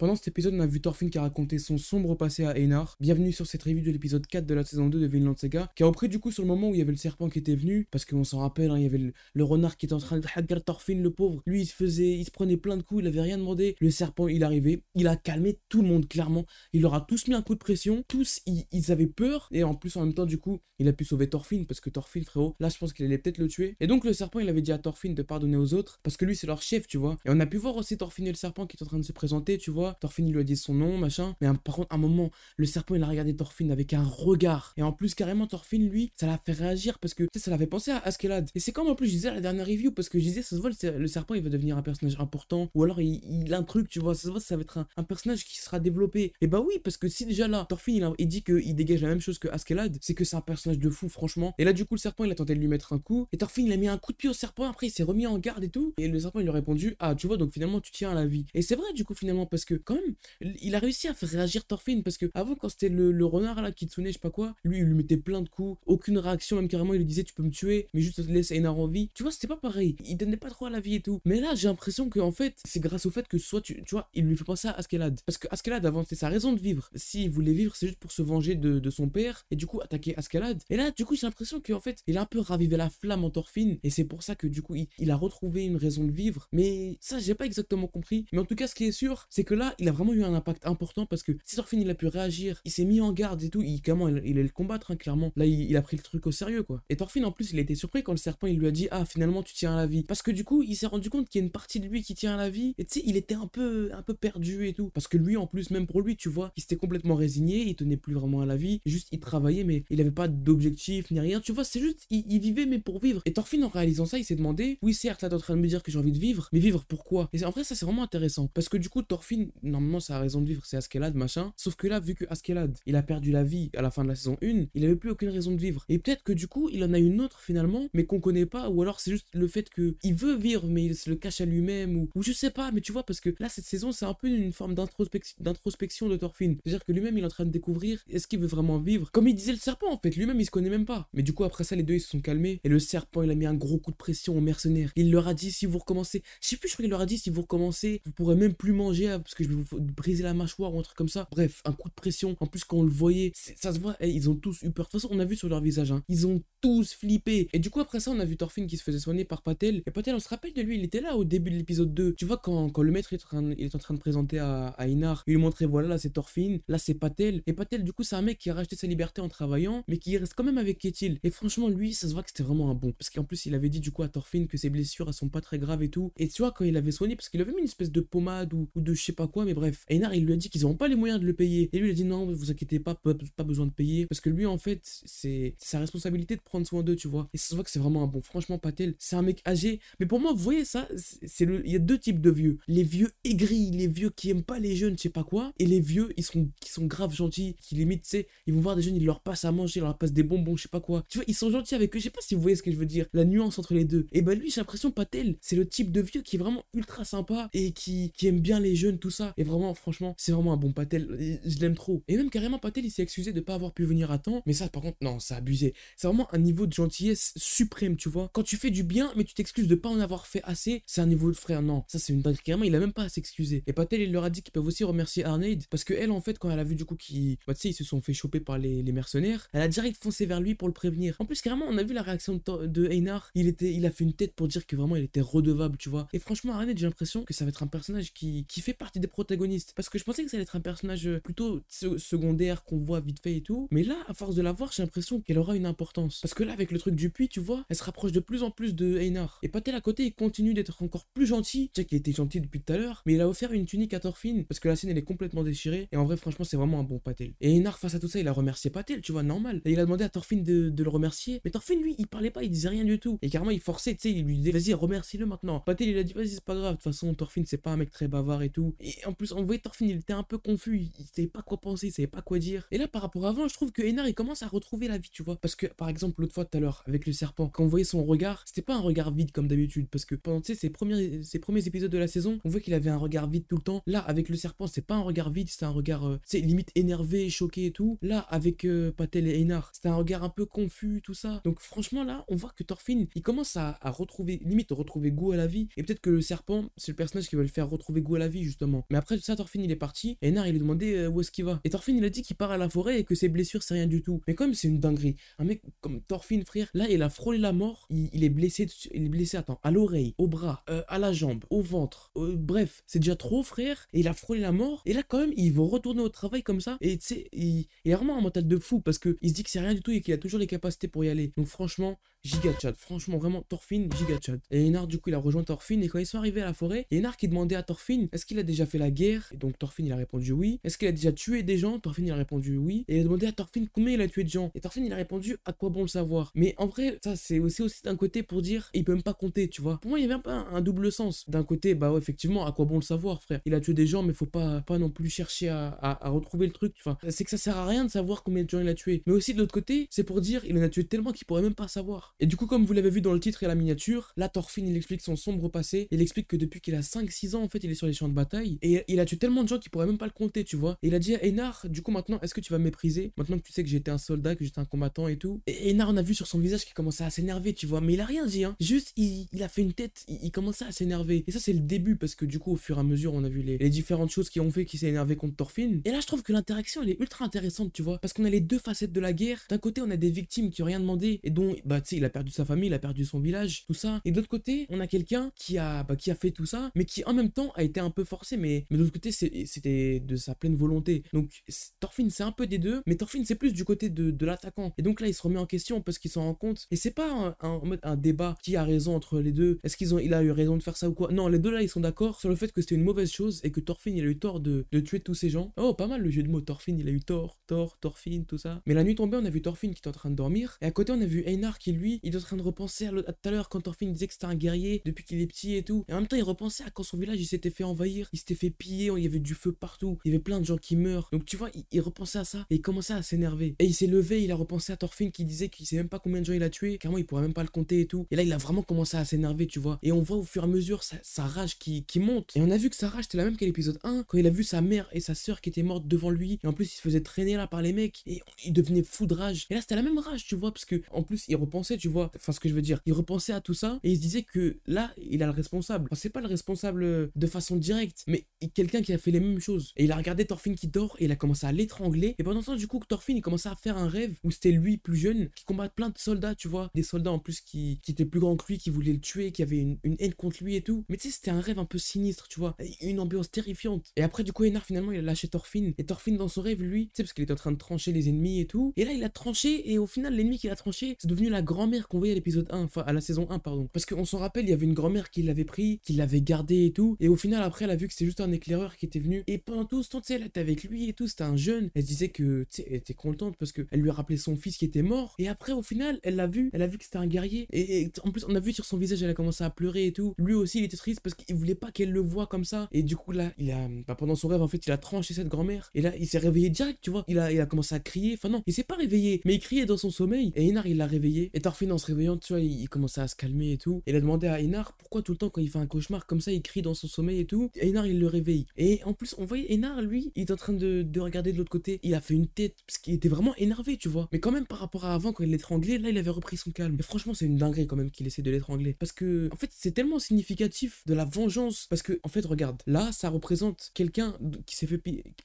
Pendant cet épisode, on a vu Thorfinn qui a raconté son sombre passé à Einar. Bienvenue sur cette review de l'épisode 4 de la saison 2 de Vinland Saga, qui a repris du coup sur le moment où il y avait le serpent qui était venu, parce qu'on s'en rappelle, hein, il y avait le, renard qui était en train de hagar Thorfinn, le pauvre. Lui, il se faisait, il se prenait plein de coups, il avait rien demandé. Le serpent, il arrivait, il a calmé tout le monde, clairement. Il leur a tous mis un coup de pression, tous, ils, avaient peur, et en plus, en même temps, du coup, il a pu sauver Thorfinn, parce que Thorfinn, frérot, là, je pense qu'il allait peut-être le tuer. Et donc, le serpent, il avait dit à Thorfinn de pardonner aux autres, parce que lui, c'est leur chef, tu vois. Et on a pu voir aussi Thorfinn et le serpent qui est en train de se présenter, tu vois. Thorfinn, il lui a dit son nom, machin. Mais par contre, à un moment, le serpent, il a regardé Thorfinn avec un regard. Et en plus, carrément, Thorfinn, lui, ça l'a fait réagir parce que, ça l'avait pensé à Askelad. Et c'est comme en plus, je disais à la dernière review, parce que je disais, ça se voit, le, serpent, il va devenir un personnage important. Ou alors, il, a un truc, tu vois, ça se voit, ça va être un, personnage qui sera développé. Et bah oui, parce que si déjà là, Thorfinn, il, il dit qu'il dégage la même chose que Askelad, c'est que c'est un personnage de fou, franchement. Et là, du coup, le serpent, il a tenté de lui mettre un coup. Et Thorfinn, il a mis un coup de pied au serpent. Après, il s'est remis en garde et tout. Et le serpent, il lui a répondu, ah, tu vois, donc finalement, tu tiens à la vie. Et c'est vrai, du coup, finalement, parce que quand même, il a réussi à faire réagir Thorfinn parce que avant quand c'était le, renard là, Kitsune, je sais pas quoi, lui il lui mettait plein de coups, aucune réaction, même carrément il lui disait tu peux me tuer, mais juste laisse Einar en vie. Tu vois, c'était pas pareil. Il donnait pas trop à la vie et tout. Mais là, j'ai l'impression que en fait, c'est grâce au fait que soit tu, tu vois, il lui fait penser à Askelad. Parce que Askelad avant c'était sa raison de vivre. S'il voulait vivre, c'est juste pour se venger de, son père et du coup attaquer Askelad. Et là, du coup, j'ai l'impression qu'en fait, il a un peu ravivé la flamme en Thorfinn et c'est pour ça que du coup, il, a retrouvé une raison de vivre. Mais ça, j'ai pas exactement compris. Mais en tout cas, ce qui est sûr, c'est que là, il a vraiment eu un impact important parce que si Thorfinn il a pu réagir, il s'est mis en garde et tout, il, comment, il, allait le combattre, hein, clairement. Là, il, a pris le truc au sérieux, quoi. Et Thorfinn, en plus, il a été surpris quand le serpent, il lui a dit, ah, finalement, tu tiens à la vie. Parce que du coup, il s'est rendu compte qu'il y a une partie de lui qui tient à la vie. Et tu sais, il était un peu, un peu perdu et tout. Parce que lui, en plus, même pour lui, tu vois, il s'était complètement résigné, il tenait plus vraiment à la vie. Juste, il travaillait, mais il avait pas d'objectif ni rien. Tu vois, c'est juste, il, vivait, mais pour vivre. Et Thorfinn, en réalisant ça, il s'est demandé, oui, certes, là, t'es en train de me dire que j'ai envie de vivre, mais vivre pourquoi? Et en vrai, ça, c'est vraiment intéressant. Parce que du coup, Thorfinn, normalement, sa raison de vivre, c'est Askelad, machin. Sauf que là, vu que Askelad, il a perdu la vie à la fin de la saison 1, il avait plus aucune raison de vivre. Et peut-être que du coup, il en a une autre finalement, mais qu'on connaît pas, ou alors c'est juste le fait que il veut vivre, mais il se le cache à lui-même, ou, ou je sais pas, mais tu vois, parce que là, cette saison, c'est un peu une forme d'introspection de Thorfinn. C'est-à-dire que lui-même, il est en train de découvrir est-ce qu'il veut vraiment vivre? Comme il disait le serpent, en fait, lui-même, il se connaît même pas. Mais du coup, après ça, les deux, ils se sont calmés, et le serpent, il a mis un gros coup de pression aux mercenaires. Il leur a dit si vous recommencez, je sais plus, je crois qu'il leur a dit si vous recommencez, vous pourrez même plus manger hein, parce que vous briser la mâchoire ou un truc comme ça. Bref, un coup de pression. En plus, quand on le voyait, ça se voit, eh, ils ont tous eu peur. De toute façon, on a vu sur leur visage, hein, ils ont tous flippé. Et du coup, après ça, on a vu Thorfinn qui se faisait soigner par Patel. Et Patel, on se rappelle de lui, il était là au début de l'épisode 2. Tu vois, quand, quand le maître est en, train, il est en train de présenter à, à Inar, il lui montrait voilà, là c'est Thorfinn, là c'est Patel. Et Patel, du coup, c'est un mec qui a racheté sa liberté en travaillant, mais qui reste quand même avec Ketil. Et franchement, lui, ça se voit que c'était vraiment un bon. Parce qu'en plus, il avait dit du coup à Thorfinn que ses blessures, elles sont pas très graves et tout. Et tu vois, quand il avait soigné, parce qu'il avait mis une espèce de pommade ou, de je sais pas quoi, mais bref. Einar, il lui a dit qu'ils n'ont pas les moyens de le payer. Et lui, il a dit non, vous inquiétez pas, pas, besoin de payer. Parce que lui, en fait, c'est sa responsabilité de prendre soin d'eux, tu vois. Et ça se voit que c'est vraiment un bon. Franchement, Patel, c'est un mec âgé. Mais pour moi, vous voyez ça, c'est le. Il y a deux types de vieux. Les vieux aigris, les vieux qui aiment pas les jeunes, je sais pas quoi. Et les vieux, ils sont, qui sont grave gentils, qui limite, tu sais, ils vont voir des jeunes, ils leur passent à manger, ils leur passent des bonbons, je sais pas quoi. Tu vois, ils sont gentils avec eux. Je sais pas si vous voyez ce que je veux dire. La nuance entre les deux. Et bah lui, j'ai l'impression, Patel, c'est le type de vieux qui est vraiment ultra sympa et qui aime bien les jeunes, tout ça. Et vraiment, franchement, c'est vraiment un bon Patel. Je l'aime trop. Et même carrément, Patel, il s'est excusé de pas avoir pu venir à temps. Mais ça, par contre, non, c'est abusé. C'est vraiment un niveau de gentillesse suprême, tu vois. Quand tu fais du bien, mais tu t'excuses de pas en avoir fait assez, c'est un niveau de frère. Non, ça, c'est une dinguerie. Carrément, il a même pas à s'excuser. Et Patel, il leur a dit qu'ils peuvent aussi remercier Arnaid parce que elle, en fait, quand elle a vu du coup qu'ils, bah, ils se sont fait choper par les, les, mercenaires, elle a direct foncé vers lui pour le prévenir. En plus, carrément, on a vu la réaction de, de Einar. Il était, il a fait une tête pour dire que vraiment, il était redevable, tu vois. Et franchement, Arnaid, j'ai l'impression que ça va être un personnage qui, qui fait partie des protagonistes. Parce que je pensais que ça allait être un personnage plutôt secondaire qu'on voit vite fait et tout. Mais là, à force de la voir, j'ai l'impression qu'elle aura une importance. Parce que là, avec le truc du puits, tu vois, elle se rapproche de plus en plus de Einar. Et Patel à côté, il continue d'être encore plus gentil. Tu sais qu'il était gentil depuis tout à l'heure, mais il a offert une tunique à Thorfinn parce que la scène elle est complètement déchirée. Et en vrai, franchement, c'est vraiment un bon Patel. Et Einar, face à tout ça, il a remercié Patel, tu vois, normal. Et il a demandé à Thorfinn de, le remercier. Mais Thorfinn, lui, il parlait pas, il disait rien du tout. Et carrément, il forçait, tu sais, il lui disait, vas-y, remercie-le maintenant. Patel, il a dit, vas-y, c'est pas grave. De toute façon, Thorfinn, c'est pas un mec très bavard et tout. En plus, on voyait Thorfinn, il était un peu confus. Il savait pas quoi penser, il savait pas quoi dire. Et là, par rapport à avant, je trouve que Einar, il commence à retrouver la vie, tu vois. Parce que, par exemple, l'autre fois tout à l'heure, avec le serpent, quand on voyait son regard, c'était pas un regard vide comme d'habitude. Parce que pendant, tu ses premiers, premiers épisodes de la saison, on voit qu'il avait un regard vide tout le temps. Là, avec le serpent, c'est pas un regard vide, c'est un regard, c'est euh, limite énervé, choqué et tout. Là, avec euh, Patel et Einar, c'était un regard un peu confus, tout ça. Donc, franchement, là, on voit que Thorfinn, il commence à, retrouver, limite, retrouver goût à la vie. Et peut-être que le serpent, c'est le personnage qui va le faire retrouver goût à la vie, justement. Mais après tout ça, Thorfinn il est parti. Et Einar il lui demandait euh, où est-ce qu'il va. Et Thorfinn il a dit qu'il part à la forêt et que ses blessures c'est rien du tout. Mais comme c'est une dinguerie, un mec comme Thorfinn frère, là il a frôlé la mort. Il, est blessé, il est blessé. Attends, à l'oreille, au bras, euh, à la jambe, au ventre. Bref, c'est déjà trop frère. Et il a frôlé la mort. Et là quand même il va retourner au travail comme ça. Et tu sais, il, il, a vraiment un mental de fou parce que il se dit que c'est rien du tout et qu'il a toujours les capacités pour y aller. Donc franchement, giga chat. Franchement, vraiment, Thorfinn, giga chat. Et Enar, du coup, il a rejoint Thorfinn. Et quand ils sont arrivés à la forêt, Enar qui demandait à Thorfinn est-ce qu'il a déjà fait la guerre? Et donc Thorfinn, il a répondu oui. Est-ce qu'il a déjà tué des gens? Thorfinn, il a répondu oui. Et il a demandé à Thorfinn combien il a tué de gens? Et Thorfinn, il a répondu à quoi bon le savoir? Mais en vrai, ça, c'est aussi, d'un côté pour dire il peut même pas compter, tu vois. Pour moi, il y avait un peu un, double sens. D'un côté, bah ouais, effectivement, à quoi bon le savoir, frère? Il a tué des gens, mais faut pas, pas non plus chercher à, à, retrouver le truc. Enfin, c'est que ça sert à rien de savoir combien de gens il a tué. Mais aussi de l'autre côté, c'est pour dire il en a tué tellement qu'il pourrait même pas savoir. Et du coup, comme vous l'avez vu dans le titre et la miniature, là Thorfinn il explique son sombre passé, il explique que depuis qu'il a 5-6 ans en fait il est sur les champs de bataille et il a tué tellement de gens qu'il pourrait même pas le compter tu vois. Et il a dit à Einar, du coup maintenant est-ce que tu vas me mépriser? Maintenant que tu sais que j'étais un soldat, que j'étais un combattant et tout. Et Einar on a vu sur son visage qu'il commençait à s'énerver tu vois, mais il a rien dit hein. Juste il, a fait une tête, il, commençait à s'énerver. Et ça c'est le début parce que du coup au fur et à mesure on a vu les, différentes choses qui ont fait qu'il s'est énervé contre Thorfinn. Et là je trouve que l'interaction elle est ultra intéressante tu vois, parce qu'on a les deux facettes de la guerre. D'un côté on a des victimes qui ont rien demandé et dont bah tu sais il a perdu sa famille, il a perdu son village, tout ça. Et d'autre côté, on a quelqu'un qui a, bah, qui a fait tout ça, mais qui en même temps a été un peu forcé, mais, mais de l'autre côté, c'était de sa pleine volonté. Donc Thorfinn, c'est un peu des deux, mais Thorfinn, c'est plus du côté de, de l'attaquant. Et donc là, il se remet en question parce qu'il s'en rend compte. Et c'est pas un, un, débat qui a raison entre les deux. Est-ce qu'ils ont, il a eu raison de faire ça ou quoi? Non, les deux là, ils sont d'accord sur le fait que c'était une mauvaise chose et que Thorfinn, il a eu tort de, de tuer tous ces gens. Oh, pas mal le jeu de mots. Thorfinn, il a eu tort, tort, Thorfinn, tout ça. Mais la nuit tombée, on a vu Thorfinn qui est en train de dormir. Et à côté, on a vu Einar qui, lui, il est en train de repenser à, tout à l'heure quand Thorfinn disait que c'était un guerrier depuis qu'il est petit et tout. Et en même temps, il repensait à quand son village il s'était fait envahir, il s'était fait piller, il y avait du feu partout, il y avait plein de gens qui meurent. Donc tu vois, il, repensait à ça et il commençait à s'énerver. Et il s'est levé, il a repensé à Thorfinn qui disait qu'il sait même pas combien de gens il a tué, carrément il pourrait même pas le compter et tout. Et là, il a vraiment commencé à s'énerver, tu vois. Et on voit au fur et à mesure sa, rage qui, monte. Et on a vu que sa rage c'était la même qu'à l'épisode 1, quand il a vu sa mère et sa sœur qui étaient mortes devant lui. Et en plus, il se faisait traîner là par les mecs et il devenait fou de rage. Et là, c'était la même rage, tu vois, parce que en plus, il repensait, tu vois, enfin ce que je veux dire, il repensait à tout ça et il se disait que là, il a le responsable. Enfin, c'est pas le responsable de façon directe, mais quelqu'un qui a fait les mêmes choses. Et il a regardé Thorfinn qui dort et il a commencé à l'étrangler. Et pendant ce temps, du coup, Thorfinn, il commençait à faire un rêve où c'était lui plus jeune qui combat plein de soldats, tu vois. Des soldats en plus qui, étaient plus grands que lui, qui voulaient le tuer, qui avaient une, haine contre lui et tout. Mais tu sais, c'était un rêve un peu sinistre, tu vois. Une ambiance terrifiante. Et après, du coup, Enar, finalement, il a lâché Thorfinn. Et Thorfinn, dans son rêve, lui, tu sais, parce qu'il était en train de trancher les ennemis et tout. Et là, il a tranché. Et au final, l'ennemi qu'il a tranché, c'est devenu la grand-mère qu'on voyait à l'épisode 1, enfin, à la saison 1, pardon. Parce qu'on s'en rappelle, il y avait une grand-mère qui l'avait pris, qui l'avait gardé et tout. Et au final, après, elle a vu que c'était juste un éclaireur qui était venu. Et pendant tout ce temps, tu sais, elle était avec lui et tout. C'était un jeune. Elle disait que, tu sais, elle était contente parce qu'elle lui a rappelé son fils qui était mort. Et après, au final, elle l'a vu. Elle a vu que c'était un guerrier. Et, en plus, on a vu sur son visage, elle a commencé à pleurer et tout. Lui aussi, il était triste parce qu'il voulait pas qu'elle le voie comme ça. Et du coup, là, il a, bah, pendant son rêve, en fait, il a tranché cette grand-mère. Et là, il s'est réveillé direct, tu vois. Il a, il a commencé à crier. Enfin, non, il s'est pas réveillé, mais il criait dans son sommeil. Et il l'a réveillé. Et Thorfinn, en se réveillant, tu vois, il, commençait à se calmer et tout. Et il a demandé à Inar pourquoi tout le temps, quand il fait un cauchemar comme ça, il crie dans son sommeil et tout. Et Einar, il le réveille. Et en plus, on voyait Einar, lui, il est en train de, de regarder de l'autre côté. Il a fait une tête, parce qu'il était vraiment énervé, tu vois. Mais quand même, par rapport à avant, quand il l'étranglait, là, il avait repris son calme. Mais franchement, c'est une dinguerie quand même qu'il essaie de l'étrangler. Parce que, en fait, c'est tellement significatif de la vengeance. Parce que, en fait, regarde, là, ça représente quelqu'un qui s'est fait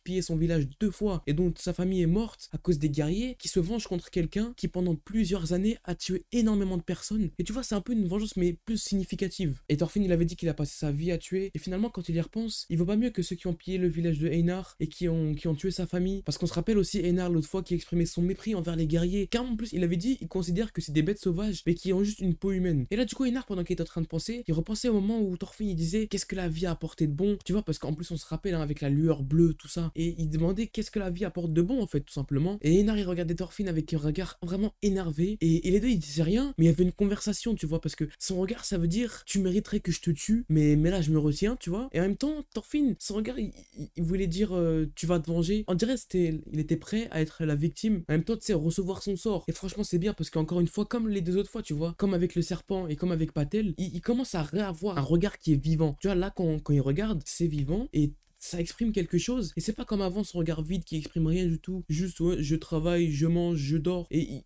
piller son village deux fois et dont sa famille est morte à cause des guerriers qui se vengent contre quelqu'un qui, pendant plusieurs années, a tué énormément de personnes. Et tu vois, c'est un peu une vengeance, mais plus significative. Et Thorfinn, il avait dit qu'il a passé sa vie à tuer. Et finalement, quand il y repense, il vaut pas mieux que ceux qui ont pillé le village de Einar et qui ont, qui ont tué sa famille. Parce qu'on se rappelle aussi Einar l'autre fois qui exprimait son mépris envers les guerriers. Car en plus, il avait dit, il considère que c'est des bêtes sauvages, mais qui ont juste une peau humaine. Et là, du coup, Einar, pendant qu'il était en train de penser, il repensait au moment où Thorfinn, il disait, qu'est-ce que la vie a apporté de bon? Tu vois, parce qu'en plus, on se rappelle, hein, avec la lueur bleue, tout ça. Et il demandait, qu'est-ce que la vie apporte de bon, en fait, tout simplement. Et Einar, il regardait Thorfinn avec un regard vraiment énervé. Et, les deux, ils rien, mais il y avait une conversation, tu vois, parce que son regard, ça veut dire, tu mériterais que je te tue, mais, mais là, je me retiens, tu vois. Et en même temps, Thorfinn, son regard, il, voulait dire, euh, tu vas te venger. On dirait, c'était, il était prêt à être la victime. En même temps, tu sais, recevoir son sort. Et franchement, c'est bien parce qu'encore une fois, comme les deux autres fois, tu vois, comme avec le serpent et comme avec Patel, il, commence à réavoir un regard qui est vivant. Tu vois, là, quand, quand il regarde, c'est vivant et ça exprime quelque chose. Et c'est pas comme avant son regard vide qui exprime rien du tout. Juste, ouais, je travaille, je mange, je dors. Et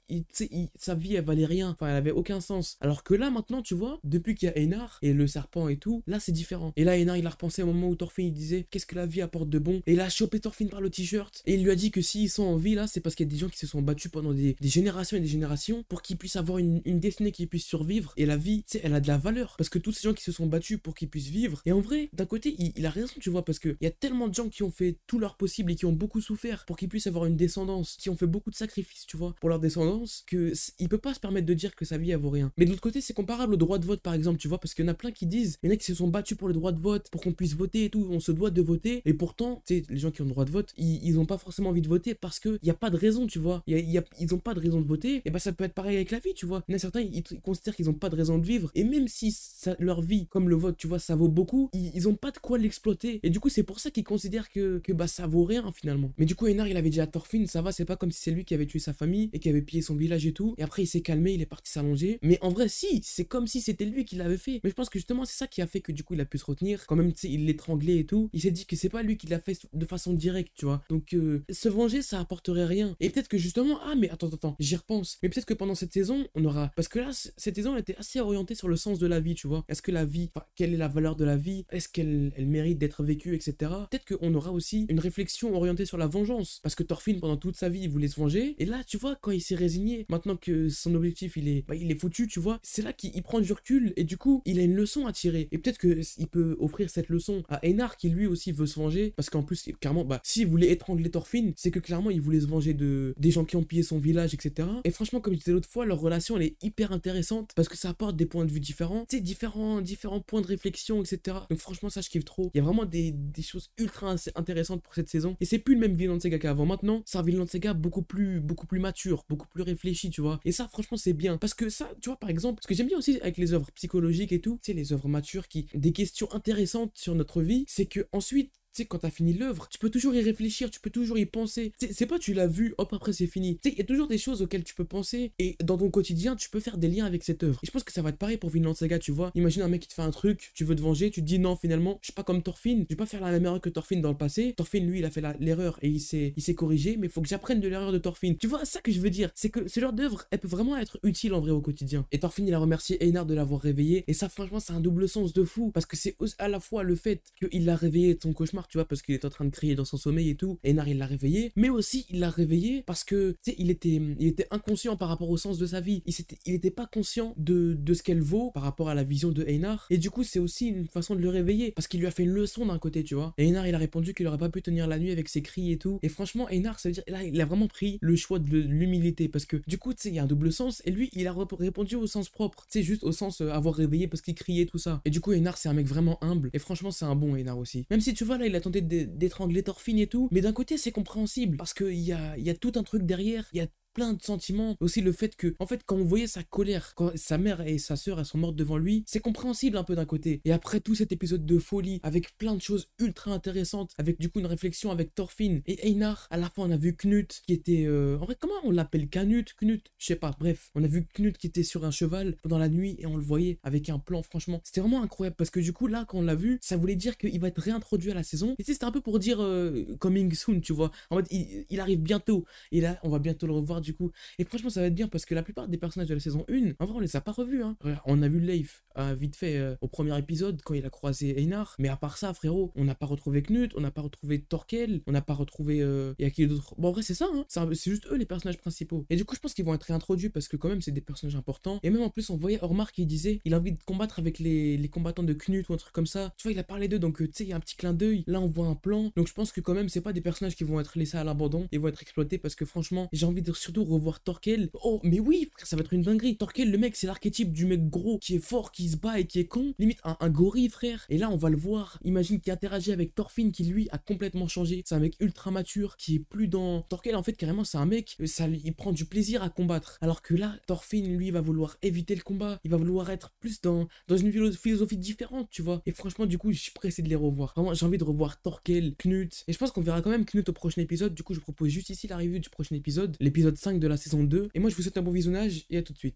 sa vie, elle valait rien. Enfin, elle avait aucun sens. Alors que là, maintenant, tu vois, depuis qu'il y a Einar et le serpent et tout, là, c'est différent. Et là, Einar, il a repensé au moment où Thorfinn, il disait, qu'est-ce que la vie apporte de bon? Et il a chopé Thorfinn par le t-shirt. Et il lui a dit que s'ils sont en vie, là, c'est parce qu'il y a des gens qui se sont battus pendant des, générations et des générations pour qu'ils puissent avoir une, destinée qui puisse survivre. Et la vie, tu sais, elle a de la valeur. Parce que tous ces gens qui se sont battus pour qu'ils puissent vivre. Et en vrai, d'un côté, il, a raison, tu vois, parce qu'il y tellement de gens qui ont fait tout leur possible et qui ont beaucoup souffert pour qu'ils puissent avoir une descendance, qui ont fait beaucoup de sacrifices, tu vois, pour leur descendance, que il peut pas se permettre de dire que sa vie, elle vaut rien. Mais de l'autre côté, c'est comparable au droit de vote, par exemple, tu vois, parce qu'il y en a plein qui disent, il y en a qui se sont battus pour le droit de vote, pour qu'on puisse voter et tout, on se doit de voter. Et pourtant, tu sais, les gens qui ont le droit de vote, ils, ils ont pas forcément envie de voter parce qu'il n'y a pas de raison, tu vois. A, ils ont pas de raison de voter. Et bah, ça peut être pareil avec la vie, tu vois. Il y en a certains, ils, considèrent qu'ils ont pas de raison de vivre. Et même si leur vie, comme le vote, tu vois, ça vaut beaucoup, ils, ils ont pas de quoi l'exploiter. Et du coup, c'est pour ça qu'ils considèrent que, que bah, ça vaut rien finalement. Mais du coup, Enar, il avait dit à Thorfinn, ça va, c'est pas comme si c'est lui qui avait tué sa famille et qui avait pillé son village et tout. Et après, il s'est calmé, il est parti s'allonger. Mais en vrai, si, c'est comme si c'était lui qui l'avait fait. Mais je pense que justement, c'est ça qui a fait que du coup, il a pu se retenir. Quand même, tu sais, il l'étranglait et tout. Il s'est dit que c'est pas lui qui l'a fait de façon directe, tu vois. Donc, euh, se venger, ça apporterait rien. Et peut-être que justement, ah, mais attends, attends, j'y repense. Mais peut-être que pendant cette saison, on aura. Parce que là, cette saison, elle était assez orientée sur le sens de la vie, tu vois. Est-ce que la vie, quelle est la valeur de la vie? Est-ce qu'elle elle mérite d'être vécue, etc. Peut-être qu'on aura aussi une réflexion orientée sur la vengeance. Parce que Thorfinn, pendant toute sa vie, il voulait se venger. Et là, tu vois, quand il s'est résigné, maintenant que son objectif, il est, bah, il est foutu, tu vois, c'est là qu'il prend du recul. Et du coup, il a une leçon à tirer. Et peut-être qu'il peut offrir cette leçon à Einar, qui lui aussi veut se venger. Parce qu'en plus, clairement, bah, s'il voulait étrangler Thorfinn, c'est que clairement, il voulait se venger de des gens qui ont pillé son village, etc. Et franchement, comme je disais l'autre fois, leur relation, elle est hyper intéressante. Parce que ça apporte des points de vue différents. Tu sais, différents, différents points de réflexion, etc. Donc franchement, ça, je kiffe trop. Il y a vraiment des, des choses ultra intéressantes pour cette saison. Et c'est plus le même Vinland Saga qu'avant. Maintenant, c'est un Vinland Saga beaucoup plus, beaucoup plus mature, beaucoup plus réfléchi, tu vois. Et ça, franchement, c'est bien. Parce que ça, tu vois, par exemple, ce que j'aime bien aussi avec les œuvres psychologiques et tout, sais, les œuvres matures qui, des questions intéressantes sur notre vie, c'est que ensuite, tu sais, quand t'as fini l'œuvre, tu peux toujours y réfléchir, tu peux toujours y penser. C'est pas tu l'as vu, hop, après c'est fini. Tu sais, il y a toujours des choses auxquelles tu peux penser et dans ton quotidien, tu peux faire des liens avec cette œuvre. Et je pense que ça va être pareil pour Vinland Saga, tu vois. Imagine un mec qui te fait un truc, tu veux te venger, tu te dis non, finalement, je suis pas comme Thorfinn, je vais pas faire la même erreur que Thorfinn dans le passé. Thorfinn, lui, il a fait l'erreur et il s'est corrigé, mais faut que j'apprenne de l'erreur de Thorfinn. Tu vois, ça que je veux dire, c'est que ce genre d'œuvre, elle peut vraiment être utile en vrai au quotidien. Et Thorfinn, il a remercié Einar de l'avoir réveillé. Et ça, franchement, c'est un double sens de fou parce que c'est à la fois le fait qu'il l'a réveillé de son cauchemar, tu vois, parce qu'il est en train de crier dans son sommeil et tout. Einar, il l'a réveillé. Mais aussi, il l'a réveillé parce que, tu sais, il était, il était inconscient par rapport au sens de sa vie. Il, était, il était pas conscient de, de ce qu'elle vaut par rapport à la vision de Einar. Et du coup, c'est aussi une façon de le réveiller parce qu'il lui a fait une leçon d'un côté, tu vois. Et Einar, il a répondu qu'il aurait pas pu tenir la nuit avec ses cris et tout. Et franchement, Einar, ça veut dire, là, il a vraiment pris le choix de l'humilité parce que, du coup, tu sais, il y a un double sens. Et lui, il a répondu au sens propre. Tu sais, juste au sens euh, avoir réveillé parce qu'il criait tout ça. Et du coup, Einar, c'est un mec vraiment humble. Et franchement, c'est un bon Einar aussi. Même si tu vois, là, il a tenté d'étrangler Thorfinn et tout. Mais d'un côté, c'est compréhensible parce qu'il y a, y a tout un truc derrière. Il y a plein de sentiments. Aussi le fait que, en fait, quand on voyait sa colère, quand sa mère et sa sœur, elles sont mortes devant lui, c'est compréhensible un peu d'un côté. Et après tout cet épisode de folie, avec plein de choses ultra intéressantes, avec du coup une réflexion avec Thorfinn et Einar, à la fin on a vu Knut qui était... Euh, en vrai, comment on l'appelle? Canut Knut? Je sais pas, bref. On a vu Knut qui était sur un cheval pendant la nuit et on le voyait avec un plan, franchement. C'était vraiment incroyable parce que du coup, là, quand on l'a vu, ça voulait dire qu'il va être réintroduit à la saison. Et c'était un peu pour dire euh, coming soon, tu vois. En fait, il, il arrive bientôt. Et là, on va bientôt le revoir du coup. Et franchement, ça va être bien parce que la plupart des personnages de la saison 1, en vrai, on les a pas revus. Hein. On a vu Leif euh, vite fait euh, au premier épisode quand il a croisé Einar. Mais à part ça, frérot, on n'a pas retrouvé Knut, on n'a pas retrouvé Torkel, on n'a pas retrouvé. Euh, et à qui d'autre? Bon, en vrai, c'est ça, hein. c'est juste eux les personnages principaux. Et du coup, je pense qu'ils vont être réintroduits parce que quand même, c'est des personnages importants. Et même en plus, on voyait Ormar qui disait il a envie de combattre avec les, les combattants de Knut ou un truc comme ça. Tu vois, il a parlé d'eux, donc tu sais, il y a un petit clin d'œil. Là, on voit un plan. Donc je pense que quand même, c'est pas des personnages qui vont être laissés à l'abandon. Ils vont être exploités parce que franchement, j'ai envie de revoir Torkel. Oh, mais oui, ça va être une dinguerie. Torkel, le mec, c'est l'archétype du mec gros qui est fort, qui se bat et qui est con. Limite un, gorille, frère. Et là, on va le voir. Imagine qu'il interagit avec Thorfinn qui, lui, a complètement changé. C'est un mec ultra mature qui est plus dans. Torkel, en fait, carrément, c'est un mec, euh, ça, il prend du plaisir à combattre. Alors que là, Thorfinn, lui, va vouloir éviter le combat. Il va vouloir être plus dans, dans une philosophie différente, tu vois. Et franchement, du coup, je suis pressé de les revoir. Vraiment, j'ai envie de revoir Torkel, Knut. Et je pense qu'on verra quand même Knut au prochain épisode. Du coup, je propose juste ici la revue du prochain épisode, l'épisode 5 de la saison 2. Et moi, je vous souhaite un bon visionnage et à tout de suite.